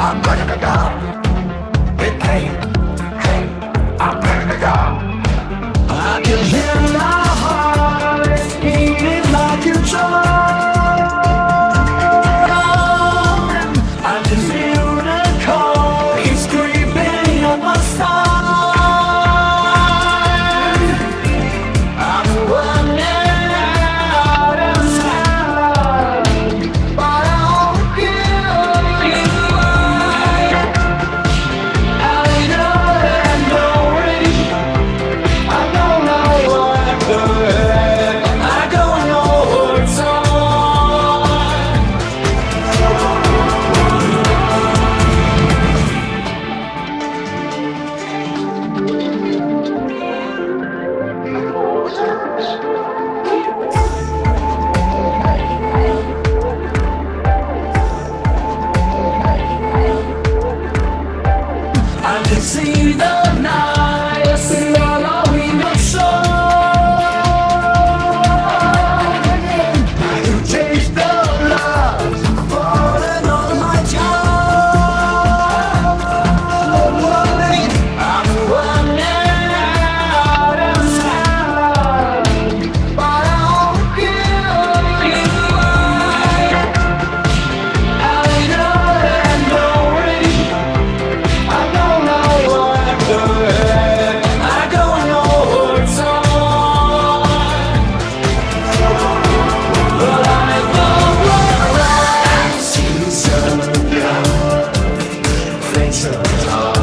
I'm gonna go. oh